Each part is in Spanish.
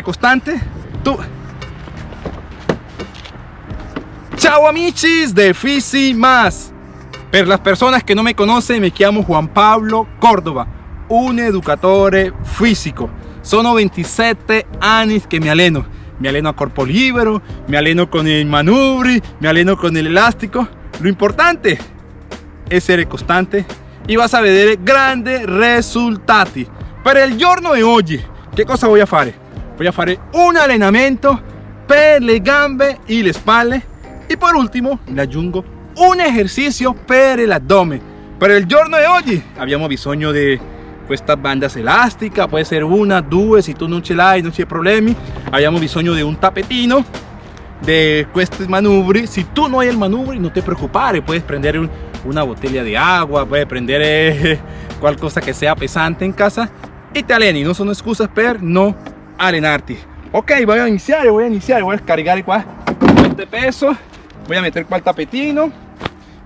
costante, tu... Ciao amici de Fisi Más. Per las personas que no me conocen, me llamo Juan Pablo Córdoba, un educatore físico. Sono 27 años que me aleno. Me aleno a corpo libero, me aleno con el manubri, me aleno con el elástico. Lo importante es ser constante y vas a ver grandes resultados. Para el giorno de hoy, ¿qué cosa voy a hacer? Voy a hacer un allenamento per le gambe y le spalle y por último le aggiungo un ejercicio per el abdomen. Para el giorno de hoy abbiamo bisogno de estas bandas elásticas, puede ser una, dos, si tú no ce l'hai, non c'è problemi. Abbiamo bisogno de un tapetino de questi manubri. Si tú no hay el manubri, no te preocupes, puedes prender una botella de agua, puedes prender eh, cualquier cosa que sea pesante en casa y te aleni, no son excusas per no allenarti. Ok, voy a iniciar, voy a iniciar, voy a cargar este peso, voy a meter cual tapetino,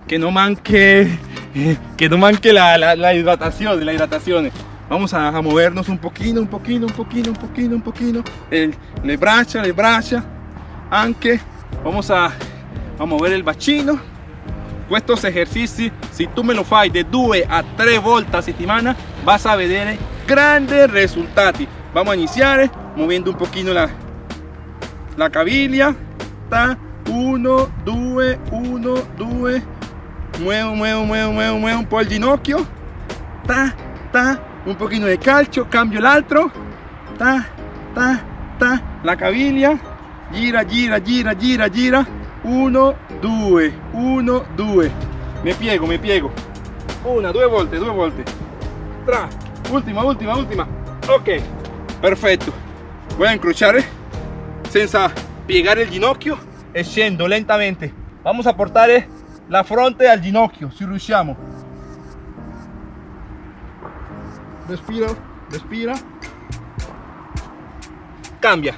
que no manque que no manque la, la, hidratación, la hidratación. Vamos a, movernos un poquito, un poquito, un poquito, un poquito, un poquito. El, le bracha, le bracha. Aunque vamos a, a mover el bacino. Estos ejercicios, si tú me lo fai de 2 a 3 volte a settimana, vas a ver grandes resultados. Vamos a iniciar moviendo un poquito la, la caviglia. 1, 2, 1, 2, muevo, muevo, muevo, muevo, muevo un po' el ginocchio, ta, ta, un poquito de calcio, cambio el altro, ta, ta, ta, la caviglia, gira, gira, gira, gira, gira, 1, 2, 1, 2, me piego, me piego, una, due volte, due volte, tra, ultima, ultima, ultima, ok, perfetto, voy a incrociare senza piegare il ginocchio e scendo lentamente, vamos a portare la fronte al ginocchio, si riusciamo. Respira, respira. Cambia.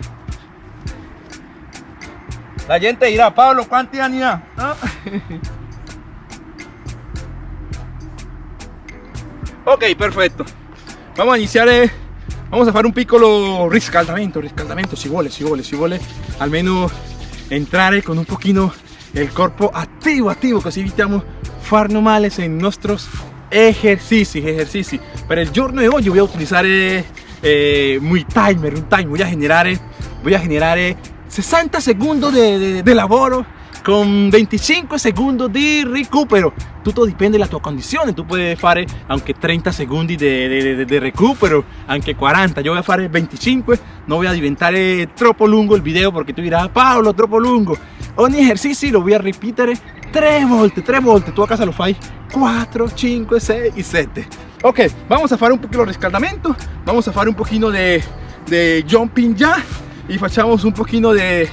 La gente dirá, Pablo, ¿cuántos años ha? ok, perfecto. Vamos a iniciar, eh, vamos a hacer un piccolo riscaldamento, riscaldamento, si vuole, si vuole, si vuole, almeno entrare con un poquito el cuerpo activo, activo, così evitamos farnos males en nuestros ejercicios, ejercicios. Para el giorno de hoy voy a utilizar eh, eh, muy timer, un timer, voy a generar, eh, voy a generar 60 segundos de, de, laboro con 25 segundos de recupero tutto dipende dalla tua condizione tu puoi fare anche 30 secondi di recupero anche 40 yo voy a fare 25 no voy a diventare troppo lungo il video perché tu dirás Paolo troppo lungo ogni ejercicio lo voy a repetir 3 volte 3 volte tu a casa lo fai. 4 5 6 y 7 ok vamos a fare un poquito de riscaldamento vamos a fare un de, de jumping ya. Y facciamo un poquito de,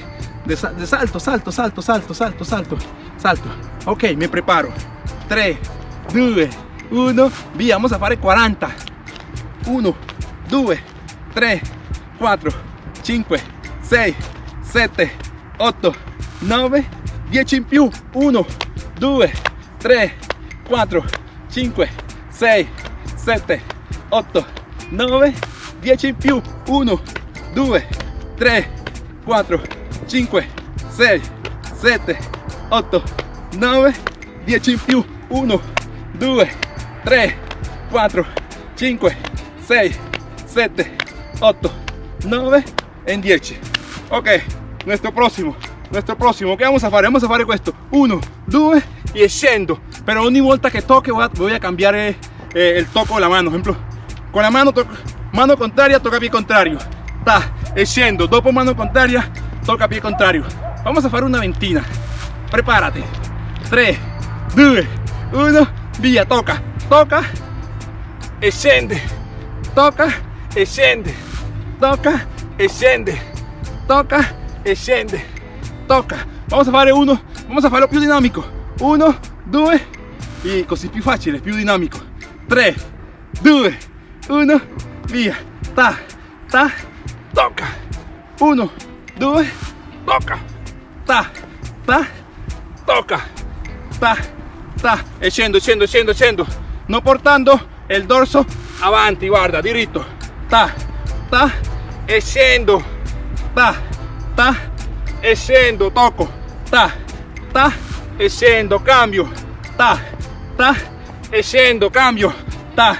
de, salto salto salto salto salto salto salto. Ok me preparo. 3 2 1 via vamos a fare 40 1 2 3 4 5 6 7 8 9 10 in più 1 2 3 4 5 6 7 8 9 10 in più 1 2 3 4 5 6 7 8 9 10 in più 1 2 3 4 5 6 7 8 9 en 10 ok nuestro próximo nuestro próximo. Que vamos a hacer vamos a hacer esto. 1 2 y scendo pero ogni volta que toque voy a, cambiar eh, eh, el toco de la mano. Ejemplo con la mano mano contraria toca pie contrario. Ta scendo dopo mano contraria toca pie contrario. Vamos a hacer una ventina. Prepárate. 3 2 1 via toca. Toca. E scende toca. E scende toca. E scende toca. E scende toca. Vamos a fare uno. Vamos a farlo più dinamico uno due e così più facile più dinamico 3 2 1 via ta ta toca. 1 2 toca. Ta ta toca. Ta ta e scendo scendo scendo scendo non portando il dorso. Avanti guarda diritto ta ta e scendo ta, ta, e scendo, tocco, ta, ta, e scendo, cambio, ta, ta, e scendo, cambio, ta,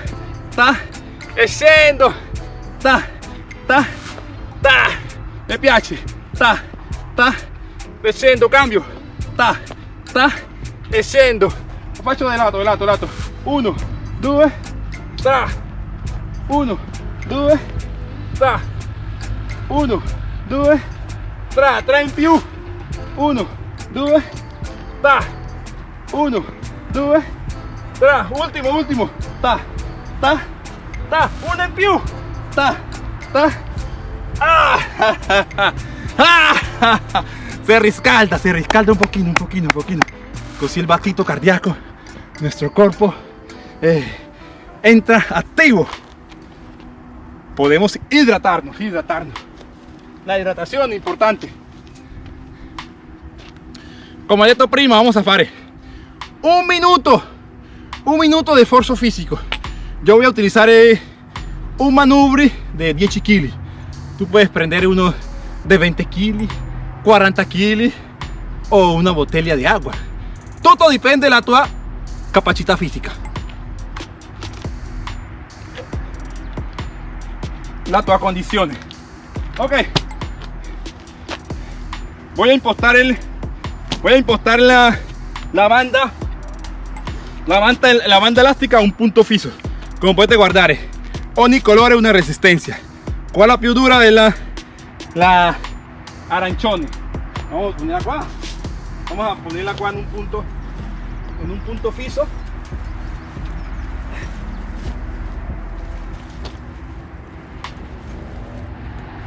ta, e scendo, ta, ta, ta, mi piace, ta, ta, e scendo, cambio, ta, ta, e scendo, lo faccio di lato, di lato, di lato, uno, due, tra, uno, due, tra, uno, due, tra, tre in più, uno, due, ta, uno, due, tra, ultimo, ultimo, ta, ta, ta, uno in più, ta, ta, ah, se riscalda, se riscalda un poquito, un poquito, un poquito, così el batito cardíaco, nuestro cuerpo eh, entra activo, podemos hidratarnos, hidratarnos, la hidratación es importante. Como detto prima, vamos a fare un minuto, un minuto de esfuerzo físico. Yo voy a utilizar eh, un manubrio de 10 kg. Tú puedes prender uno de 20 kg, 40 kg o una botella de agua. Todo depende de la tua capacità fisica. La tua condición. Ok. Voy a impostar el voy a impostar la, la banda la banda, la banda elástica a un punto fijo como puedes guardar ogni colore una resistencia la più dura de la, arancione vamos a ponerla acá vamos a ponerla en un punto en un punto fijo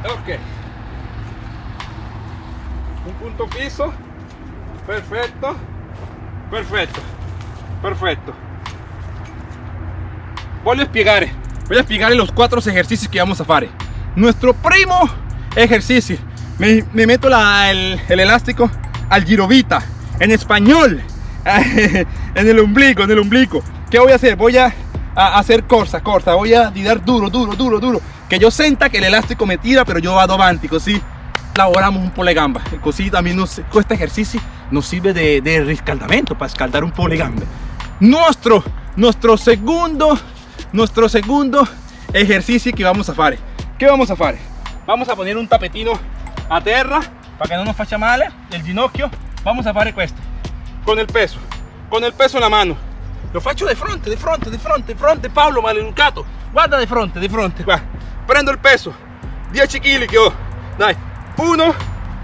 ok. Un punto fijo perfecto. Perfecto. Perfecto. Voy a explicar voy a explicar los cuatro ejercicios que vamos a hacer nuestro primo ejercicio. Me, meto la, el, elástico al girovita en español en el ombligo en el ombligo ¿qué voy a hacer? voy a, hacer corsa corsa. Voy a tirar duro duro duro duro. Que yo sienta que el elástico me tira pero yo vado avanti così lavoramos un po' le gamba così también nos, este ejercicio nos sirve de, de riscaldamento para escaldar un po' le gambe nuestro nuestro segundo nuestro segundo ejercicio que vamos a hacer ¿qué vamos a hacer? vamos a poner un tapetino a tierra para que no nos faccia male el ginocchio. Vamos a hacer esto con el peso con el peso en la mano. Lo faccio de fronte de fronte de fronte de fronte Pablo maleducato. Guarda de fronte de fronte. Qua prendo il peso. 10 kg che ho. Dai 1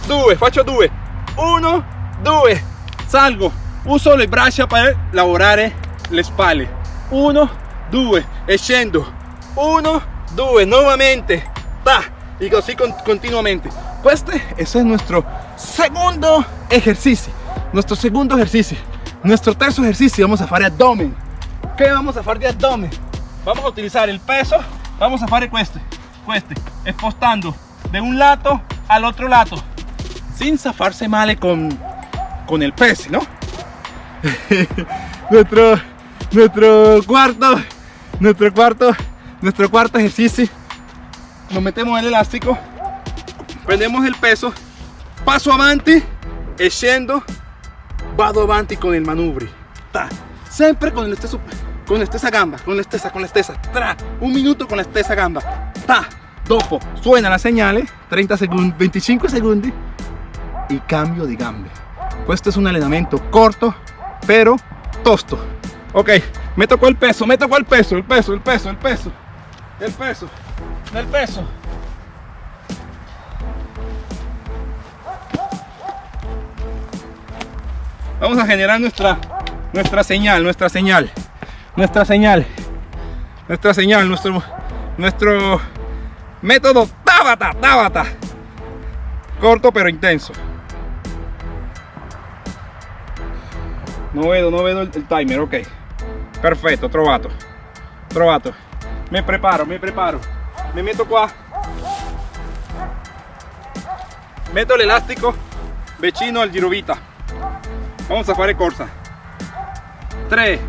2 faccio 2 1 2 salgo. Uso le braccia per lavorare le spalle. 1 2 e scendo. 1 2 nuovamente ta y así con, continuamente. Este ese es nuestro segundo ejercicio. Nuestro segundo ejercicio. Nuestro tercer ejercicio. Vamos a hacer abdomen. ¿qué vamos a hacer de abdomen? vamos a utilizar el peso. Vamos a hacer este este expostando de un lado al otro lado sin zafarse mal con, con el peso ¿no? nuestro nuestro cuarto nuestro cuarto nuestro cuarto ejercicio. Nos metemos el elástico. Prendemos el peso. Paso avanti. E scendo vado avanti con el manubrio ta. siempre con el stesso con la stessa gamba con la stessa con la stessa tra. Un minuto con la stessa gamba. Ta. Dopo. Suena la señal 30 segundos 25 segundos. Y cambio de gambe. Este es un entrenamiento corto pero tosto. Ok. Me tocó el peso me tocó el peso el peso el peso el peso el peso. El peso. Vamos a generar nuestra nuestra señal nuestra señal. Nuestra señal. Nuestra señal nuestro nuestro método Tabata Tabata. Corto pero intenso. No veo no veo el, timer ok. Perfecto trovato trovato me preparo me preparo. Me meto qua meto el elástico. Vicino al girovita vamos a fare corsa. 3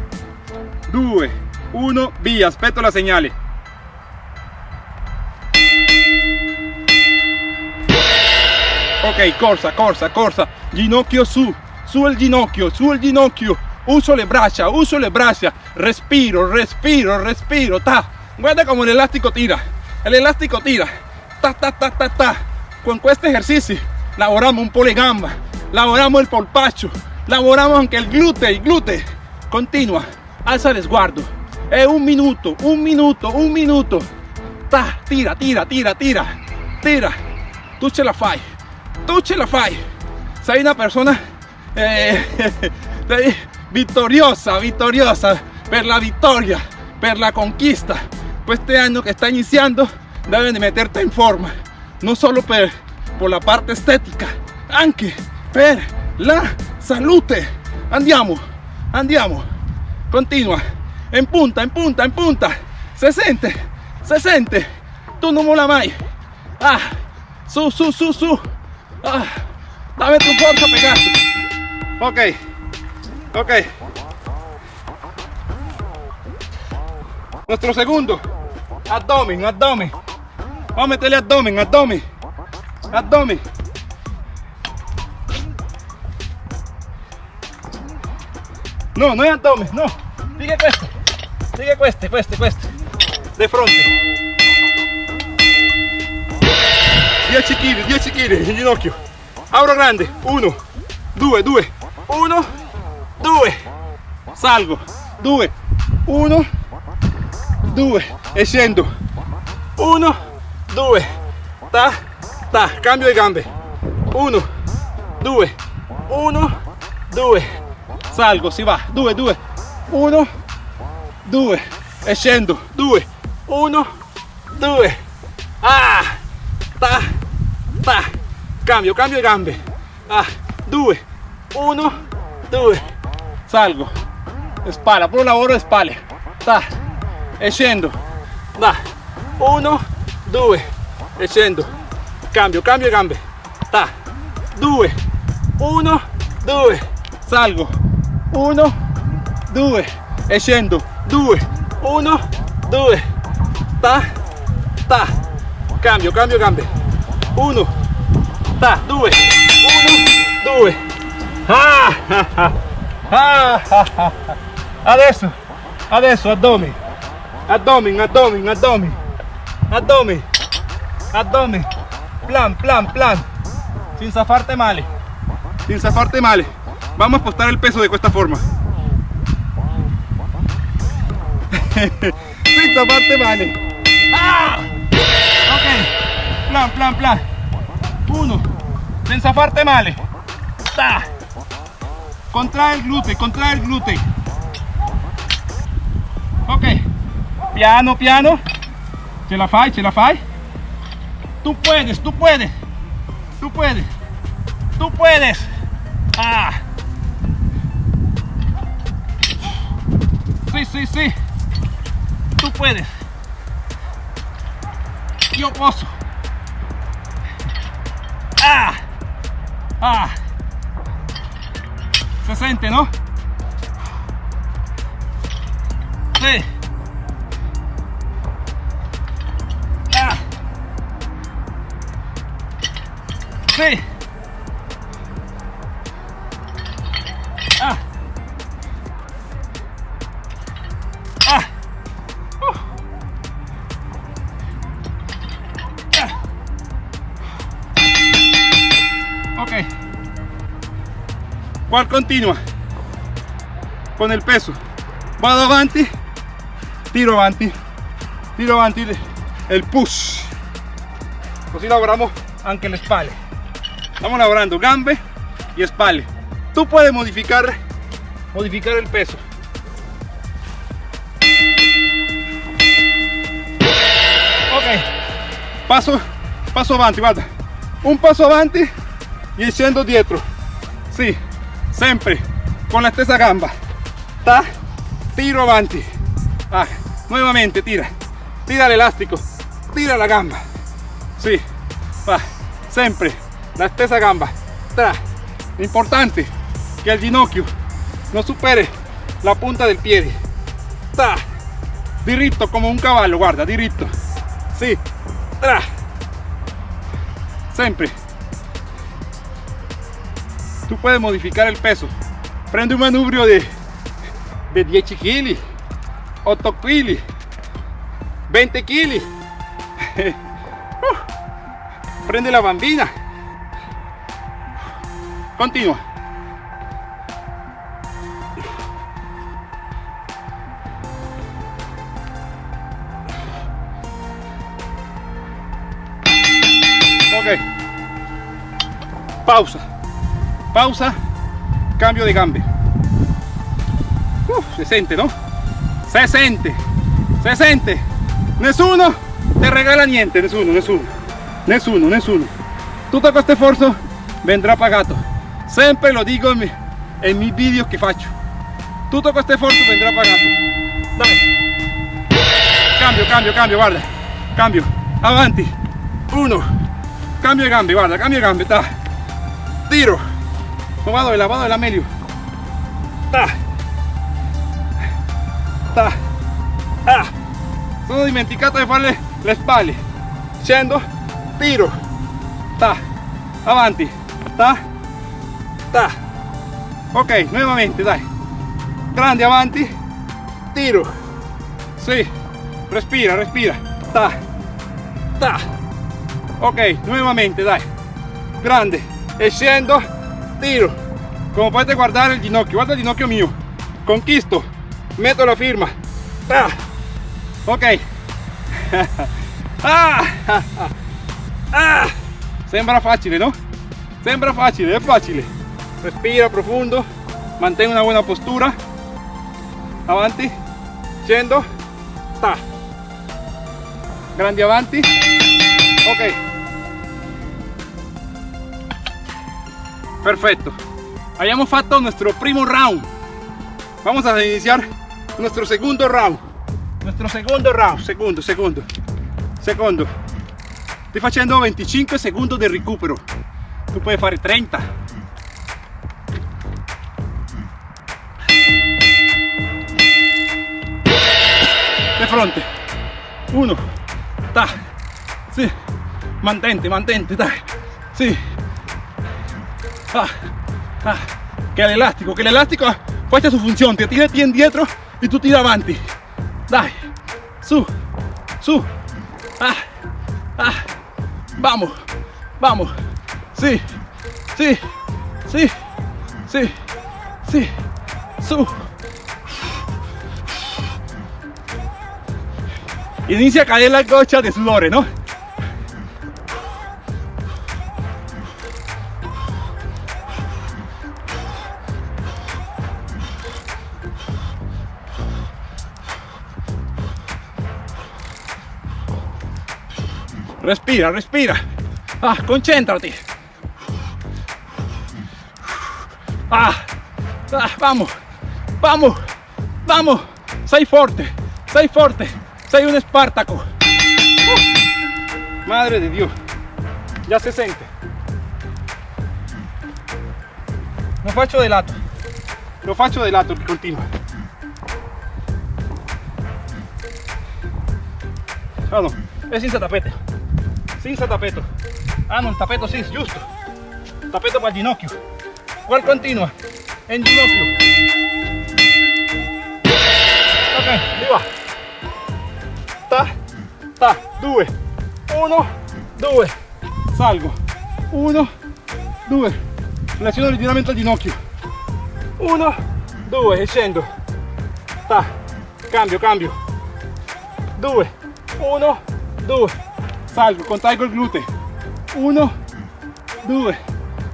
2 1 via aspetto la señale Ok, corsa, corsa, corsa. Ginocchio su, su il ginocchio, su il ginocchio. Uso le braccia, uso le braccia. Respiro, respiro, respiro. Ta. Guarda como el elástico tira. El elástico tira. Ta, ta, ta, ta, ta. Con este ejercicio lavoramos un po' le gamba, lavoramos el polpacho, lavoramos anche il glúteo, il glúteo. Continua, alza el sguardo. È un minuto, un minuto, un minuto. Ta, tira, tira, tira, tira, tira. Tu ce la fai, tu ce la fai. Sei una persona eh, vittoriosa, vittoriosa per la vittoria, per la conquista. Este año que está iniciando deben de meterte en forma, no solo per, por la parte estética, anche per la salute. Andiamo, andiamo, continua, en punta, en punta, en punta, se siente, se siente, tú no mola mai. Ah, su, su, su, su. Ah, dame tu fuerza, pegaste. Ok, ok. Nuestro segundo, abdomen, abdomen. Vamos a meterle abdomen, abdomen, abdomen. No, no es abdomen, no. Sigue cueste, sigue cueste, cueste, cueste. De frente. 10 kg, 10 kg in ginocchio. Apro grande. 1, 2, 2, 1, 2. Salgo. 2, 1, 2 e 1 2 ta ta cambio le gambe. 1 2 1 2 salgo si va. 2 2 1 2 e scendo. 2 1 2 ah ta ta cambio cambio le gambe. Ah 2 1 2 salgo. Spalla puro lavoro de spalle ta scendo da 1 2 e scendo cambio cambio. Gambe ta. 2 1 2 salgo. 1 2 e scendo 2 1 2 ta. Ta. Cambio cambio gambe 1 ta. 2 1 2 ah, ah, ah, ah, adesso. Adesso addome abdomen, abdomen, abdomen, abdomen, abdomen, plan, plan, plan, sin zafarte mal, sin zafarte mal. Vamos a apostar el peso de esta forma. sin zafarte mal. ¡Ah! Ok, plan, plan, plan. Uno, sin zafarte mal. ¡Ta! Contrae el glúteo, contrae el glúteo. Ok. Piano, piano. Ce la fai, ce la fai. Tú puedes, tú puedes. Tú puedes. Tú puedes. Ah. Sí, sí, sí. Tú puedes. Yo posso. Ah. Ah. Se siente, ¿no? Sí. Ah. Ah. Ok. ¿Cuál continua? Con el peso. Vado avanti, tiro avanti, tiro avanti el push. Così lavoriamo anche le spalle. Estamos labrando gambe y espalda. Tú puedes modificar, modificar el peso. Ok, paso, paso avanti, guarda. Un paso avanti y scendo dietro. Sí, siempre con la stessa gamba. Ta, tiro avanti. Ah, nuevamente tira, tira el elástico, tira la gamba. Sí, va, siempre la stessa gamba. Importante que el ginocchio no supere la punta del pie. Tra. Diritto como un caballo guarda diritto sí. Tra. Sempre. Tú puedes modificar el peso. Prende un manubrio de, de 10 kg, 8 kg, 20 kg. Prende la bambina. Continúa. Ok. Pausa. Pausa. Cambio de gambe. Uf, se sente, ¿no? Se sente. Se sente. Nessuno te regala niente, nessuno, nessuno. Nessuno, nessuno. Tutto questo sforzo vendrà pagato. Sempre lo dico en, mi, en mis vídeos que faccio. Tutto questo sforzo vendrà pagato. Dai. Cambio, cambio, cambio, guarda. Cambio. Avanti. Uno. Cambio de gambe, guarda, cambio de gambe. Tiro. No vado de la, vado de la meglio. Ta. Ta. Ah. Sono dimenticato di fare le spalle. Scendo. Tiro. Ta. Avanti. Ta. Ta. Ok, nuevamente, dai. Grande avanti. Tiro. Sì. Respira, respira. Ta. Ta. Ok, nuevamente, dai. Grande. E scendo. Tiro. Como potete guardare il ginocchio. Guarda il ginocchio mio. Conquisto. Metto la firma. Ta. Ok. ah. Ah. Sembra facile, no? Sembra facile, è facile. Respira profondo, mantén una buena postura. Avanti, scendo, ta. Grandi avanti. Ok. Perfecto. Habíamos fatto nuestro primo round. Vamos a iniciar nuestro segundo round. Nuestro segundo round. Segundo, segundo. Secondo. Estoy facendo 25 segundos de recupero. Tu puoi fare 30. Fronte. Uno. Ta. Sì. Mantente, mantente, dai. Sì. Ah. Ah. Che l'elastico, che l'elastico faccia su funzione. Ti tira bien dietro y tú tira avanti. Dai. Su. Su. Ah. Ah. Vamos. Vamos. Sí. Sí. Sí. Sí. Sí. Su. Inicia a caer la gocha de sudore, ¿no? Respira, respira. Ah, concéntrate. Ah, ah, vamos, vamos, vamos. Sei fuerte, sei fuerte, sei un Espartaco. Uh, madre de Dios, ya se siente. Lo faccio de lato, lo faccio de lato continua. Ah no, è senza tapete. senza tappeto ah no il tappeto sì giusto tappeto per il ginocchio. Qual continua in ginocchio. Ok di va ta ta 2 1 2 salgo. 1 2 flessione di rigiramento al ginocchio. 1 2 e scendo. Ta cambio cambio. 2 1 2 salgo, contraigo il gluteo. 1 2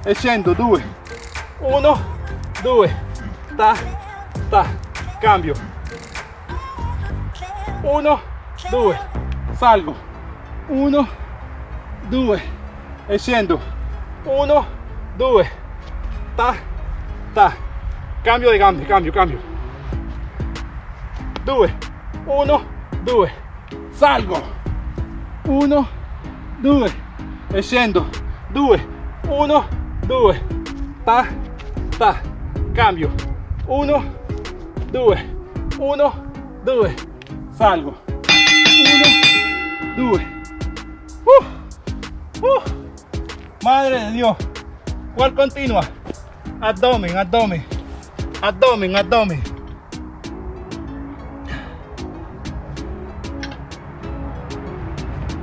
e scendo 2 1 2 ta ta cambio. 1 2 salgo. 1 2 e scendo. 1 2 ta ta. Cambio di gambe cambio cambio. 2 1 2 salgo. 1 2 e scendo. 2 1 2 ta ta. Cambio. 1 2 1 2 salgo 1 2 uh, uh. madre de dios cuál continua abdomen, abdomen, abdomen, abdomen.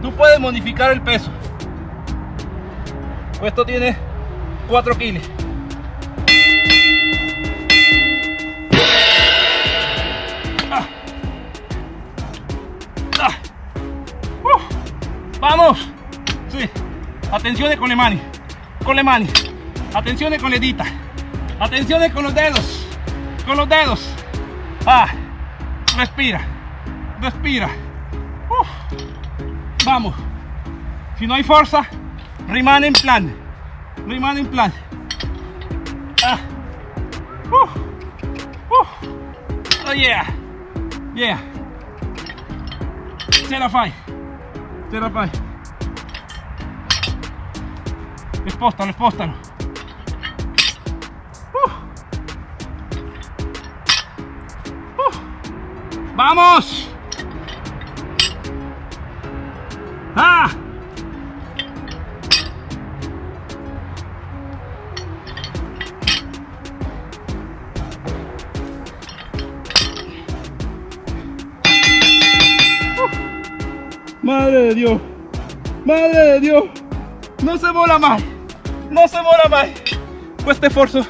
Tú puedes modificar el peso. Esto tiene 4 kilos. Vamos. Sí. Atención con le mani. Con le mani. Atención con le dita. Atención con los dedos. Con los dedos. Ah. Respira. Respira. Vamos. Si no hay fuerza, rimane en plan. Rimane en plan. Ah. Oh yeah. Yeah. Se la fai. Se la fai. Spostalo, spostalo. Uh. Uh. ¡Vamos! ¡Ah! Madre de Dios, madre de Dios, no se mola más, no se mola más. Este esfuerzo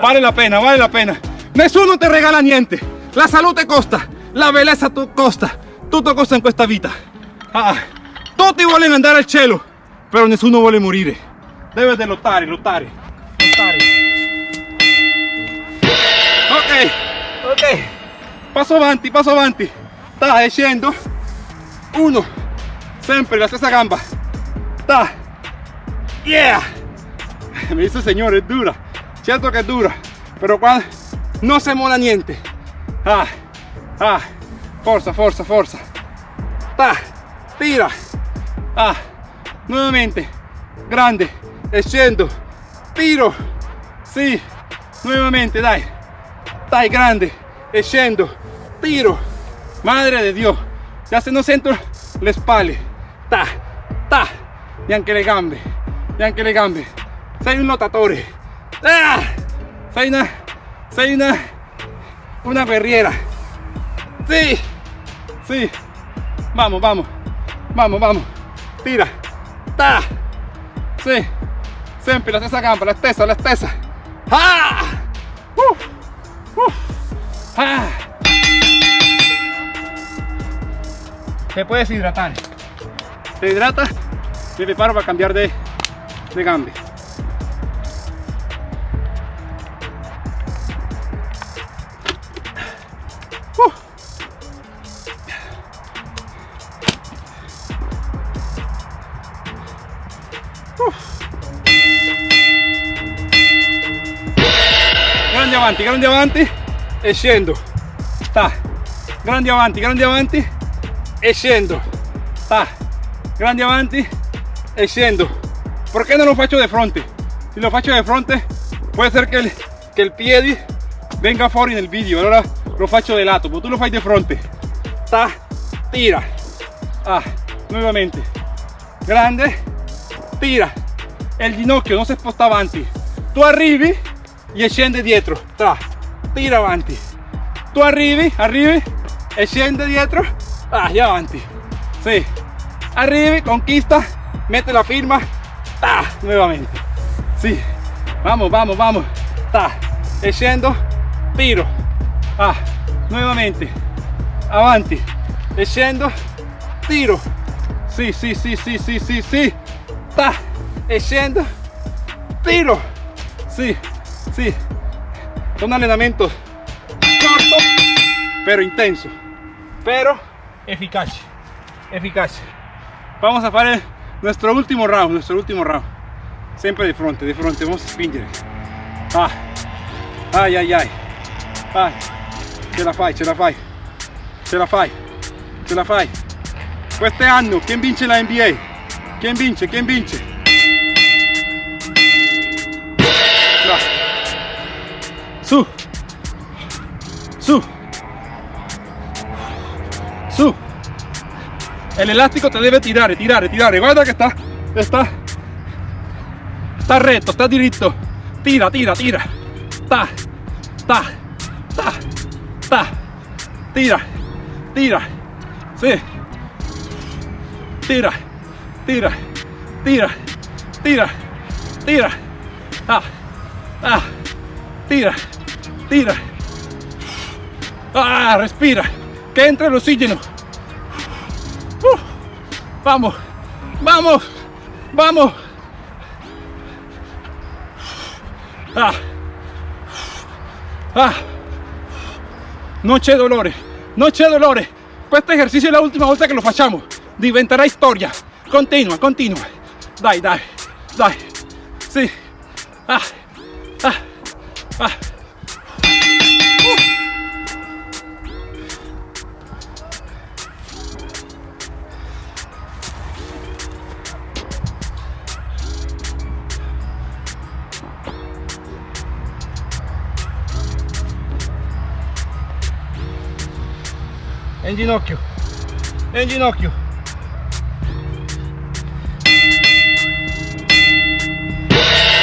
vale la pena, vale la pena. Nessuno te regala niente, la salud te costa, la belleza te costa, tutto costa in questa vita. Ah, tutti vogliono andare al cielo, però nessuno vuole morire. Deve de lottare, lottare, lottare. Ok, ok, passo avanti, passo avanti. Sta scendo. Uno, sempre la stessa gamba. Ta. Yeah. Me dice señor, es dura. Cierto que es dura, pero cuando no se mola niente. Ah, ah, forza, forza, forza. Ta, tira. Ah, nuevamente, grande, scendo, tiro. Sí, nuevamente, dai. Dai, grande, scendo, tiro. Madre de Dios, ya se no centro le spalle. Ta, ta, neanche le gambe, neanche le gambe. Sei un lottatore. Ah, una, sei una, una guerriera. Sí, sí. Vamos, vamos, vamos, vamos. Tira. Ta. Sí. Sempre la stessa gamba, la stessa, la stessa. Ah. Uh. Uh. Ah. Te puedes hidratar. Te hidrata. Me preparo para cambiar de, de gambe. Uh. grande avanti grande avanti e scendo sta grande avanti grande avanti e scendo grande avanti e scendo perché non lo faccio de fronte si lo faccio de fronte può essere che il, che il piede venga fuori nel video allora lo faccio de lato ma tu lo fai de fronte. Sta tira. Ah nuovamente grande tira. E il ginocchio non si sposta avanti tu arrivi e scende dietro. Tira avanti. Tu arrivi arrivi e scende dietro. Ah ya avanti. Sì arrivi conquista mete la firma ta nuevamente. Sì vamos vamos vamos ta e scendo tiro ah nuovamente avanti e scendo tiro. Sì sì sì sì sì sì sì ta e scendo tiro. Sì sí son entrenamientos cortos pero intenso pero eficaz eficaz vamos a hacer nuestro último round nuestro último round. Siempre de frente de frente vamos a spingere ah ay ay ay. Ay ce la fai ce la fai. Ce la fai ce la fai. Este anno quién vince la NBA quién vince quién vince su. Su. Su el elástico te debe tirar tirar tirar. Guarda que está está está recto está directo. Tira tira tira. Ta, ta, ta, ta, tira, tira, sí, tira, tira, tira, tira, tira, ah, ah, tira, tira, ah, respira, que entre el oxígeno, vamos, vamos, vamos, ah, ah, non c'è dolore, non c'è dolore. Questo esercizio è la ultima volta che lo facciamo. Diventerà storia. Continua, continua. Dai, dai, dai. Sì. Ah, ah, ah. In ginocchio. In ginocchio.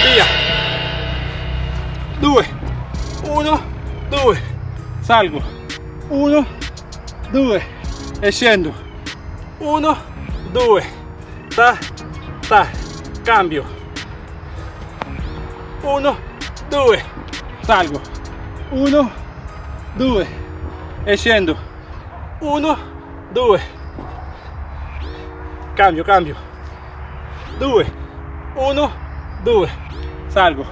Via. Due. Uno. Due. Salgo. Uno. Due. E scendo. Uno. Due. Ta. Ta. Cambio. Uno. Due. Salgo. Uno. Due. E scendo 1 2 cambio cambio. 2 1 2 salgo.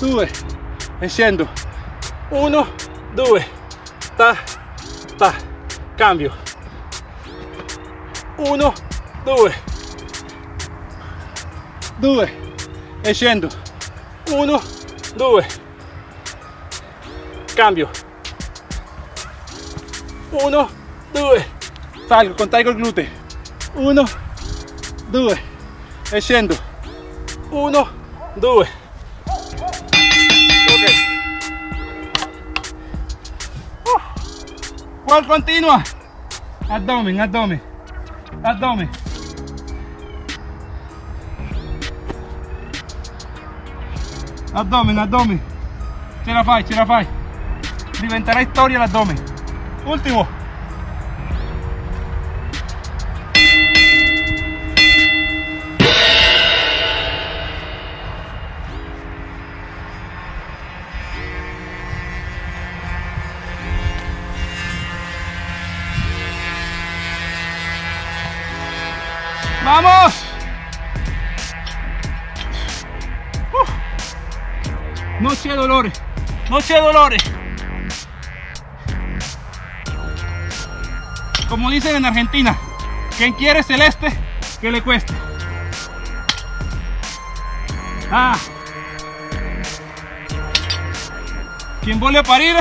2 e scendo 1 2 ta ta. Cambio. 1 2 2 e scendo 1 2 cambio 1 2 salgo contraigo il gluteo 1 2 e scendo 1 2 ok. Uh. qual continua abdomen abdomen. Abdomen. Abdomen abdomen. Ce la fai ce la fai diventerà storia l'addome Último. ¡Vamos! Uh. Noche de dolores. Noche de dolores. Como dicen en Argentina, quien quiere celeste, que le cueste. Ah. Quien vuelve a parir,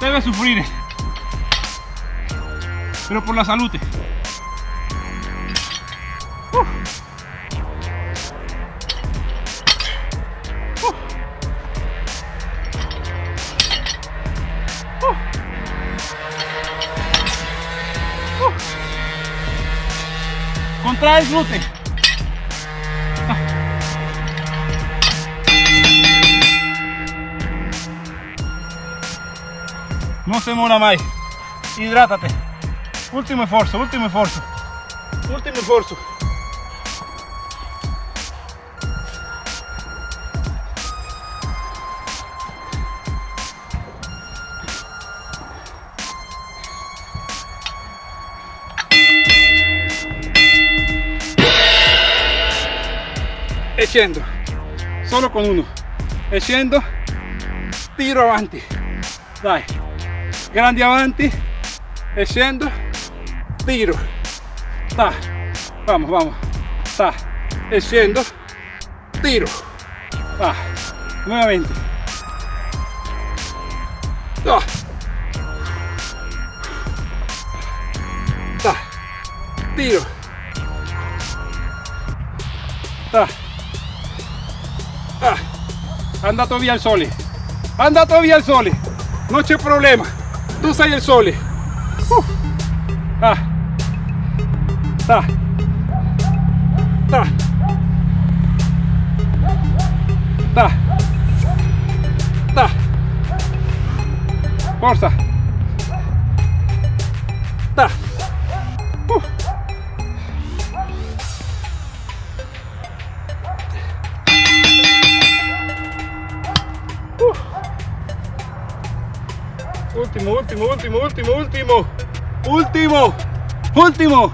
debe sufrir. Pero por la salud. Uh. Contrae el glúteo. No se muera más. Hidrátate. Último esfuerzo, último esfuerzo. Último esfuerzo. E scendo solo con uno. E scendo tiro avanti. Dai. Grandi avanti. E scendo tiro. Ta. Vamos vamos. Ta. E scendo tiro. Va nuevamente. Ta. Ta. Tiro. Ta anda todavía el sole, anda todavía el sole, no c'è problema, tú sei il sole. Uh. Ah. Ta. Ta. Ta. Ta. Forza. Último, último. Último.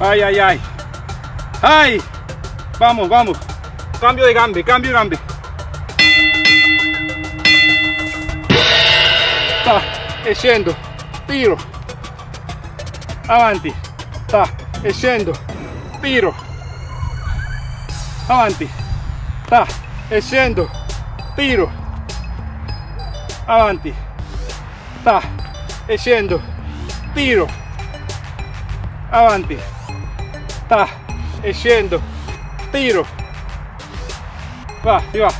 Ay, ay, ay. Ay. Vamos, vamos. Cambio de gambe, cambio de gambe. Sta, e scendo, tiro. Avanti. Sta, e scendo, tiro. Avanti. Sta, e scendo, tiro. Avanti. Sta, e tiro. Avanti. Sta, e tiro. Va, si va.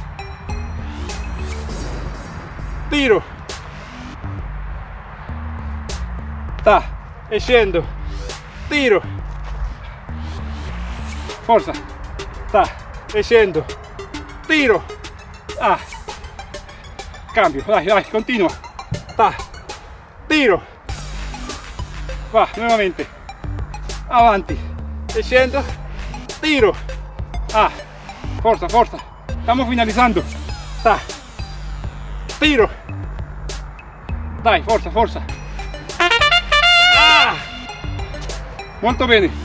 Tiro. Sta, e tiro. Forza. Sta, e tiro. Ah. Cambio, dai, dai, continua. Sta, tiro. Va, nuevamente. Avanti. E scendo, tiro. Ah, forza, forza. Estamos finalizando. Sta. Tiro. Dai, forza, forza. Ah! Molto bene.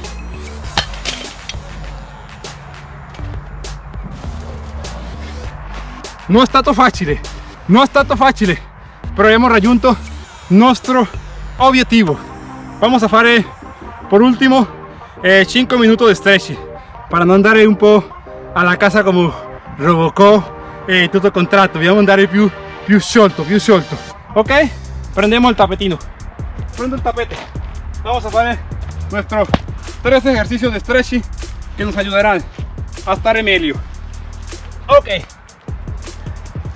Non è stato facile, non è stato facile, però abbiamo raggiunto il nostro obiettivo. Vamos a fare por último eh, 5 minuti di stretch para non andare un po' alla casa come Robocop e tutto il contratto, dobbiamo andare più, più sciolto, più sciolto. Ok? Prendiamo il tapetino. Prendo el tapete. Vamos a hacer nuestros tres ejercicios de stretching que nos ayudarán a estar meglio. Ok.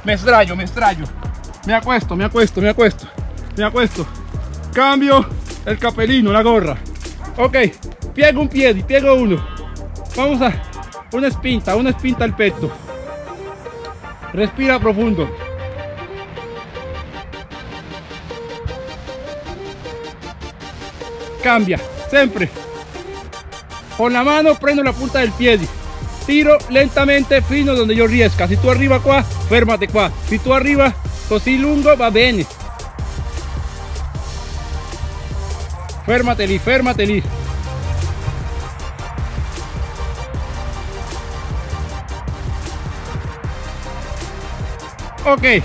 Me estrayo, me estrayo. Me acuesto, me acuesto, me acuesto. Me acuesto. Cambio el capelino, la gorra. Ok. Piego un pie, piego uno. Vamos a una espinta, una espinta al pecho. Respira profundo. cambia sempre con la mano prendo la punta del piede tiro lentamente fino donde yo riesca. Si tú arriba qua fermate qua si tú arriba così lungo va bene fermate lì fermate lì ok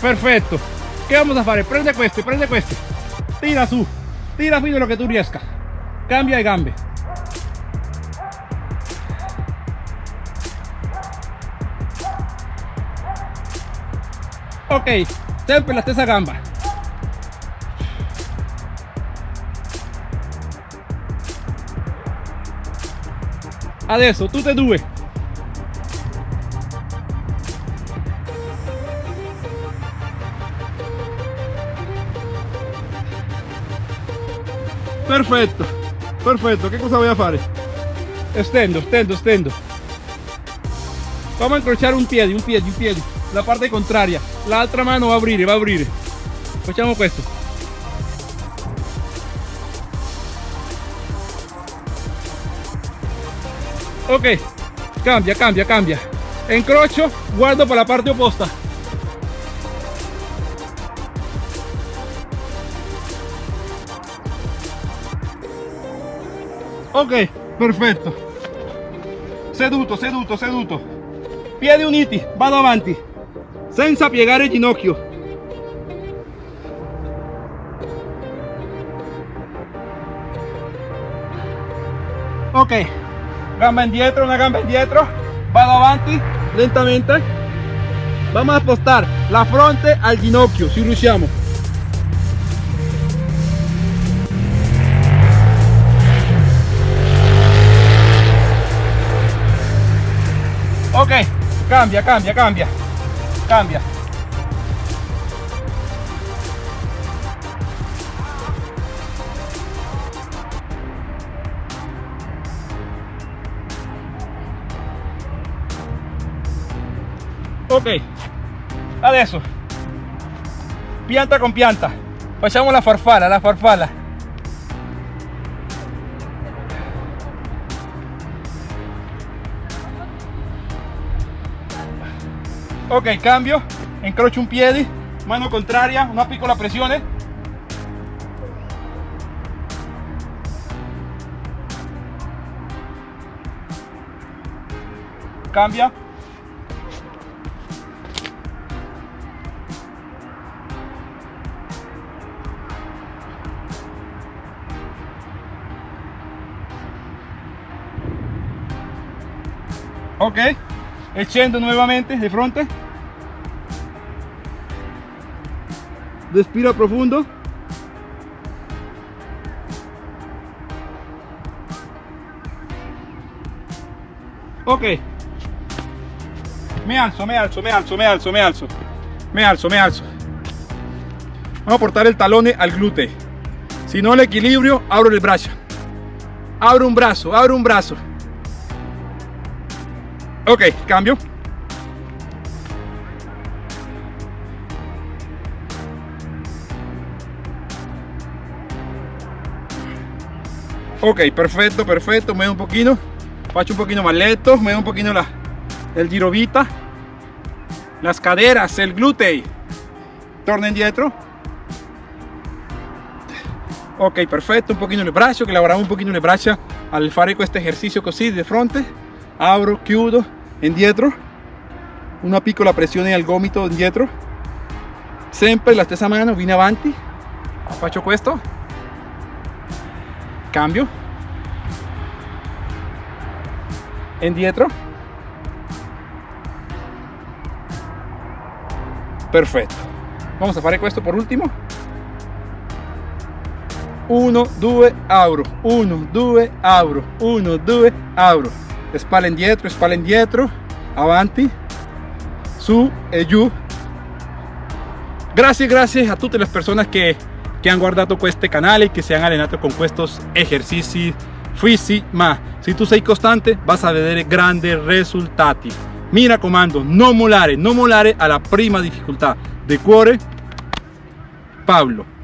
perfetto che vamos a fare prende questo prende questo tira su. Tira fino lo que tú riescas. Cambia de gambe ok sempre la stessa gamba. Adesso tutte e due perfetto perfetto che cosa voy a fare estendo estendo estendo. Vamos a incrociare un piede un piede un piede la parte contraria l'altra mano va a aprire va a aprire facciamo questo ok cambia cambia cambia. Incrocio guardo per la parte opposta ok perfetto seduto seduto seduto. Piedi uniti vado avanti senza piegare il ginocchio. Ok. Gamba indietro una gamba indietro. Vado avanti lentamente. Vamos a apostar la fronte al ginocchio si riusciamo. Ok. Cambia cambia cambia cambia. Ok, dale. Pianta con pianta. Pues Pasamos la farfala, la farfala. Ok cambio. Incrocio un piede mano contraria una piccola pressione cambia. Ok e scendo nuovamente di fronte. Respira profundo. Ok. Me alzo me alzo me alzo me alzo me alzo. Me alzo me alzo. Vamos a portar el talón al glúteo. Si no el equilibrio abro el brazo. Abro un brazo abro un brazo ok cambio. Ok perfecto perfecto muevo un poquito faccio un poquito más lento muevo un poquito la, el girovita las caderas el glúteo. Torna indietro ok perfetto un pochino le braccia che lavoriamo un pochino le braccia al fare questo esercizio così di fronte. Apro chiudo indietro una piccola pressione al gomito indietro sempre la stessa mano viene avanti. Faccio questo cambio. Indietro perfetto vamos a fare questo por ultimo 1 2 apro 1 2 apro 1 2 apro spalle indietro spalle indietro avanti. Su e giù. Gracias gracias a tutte le persone che, che hanno guardato questo canale e che si hanno allenato con questi esercizi fisici ma se tu sei costante vas a vedere grandi risultati mi raccomando non mollare non mollare alla prima difficoltà de cuore Pablo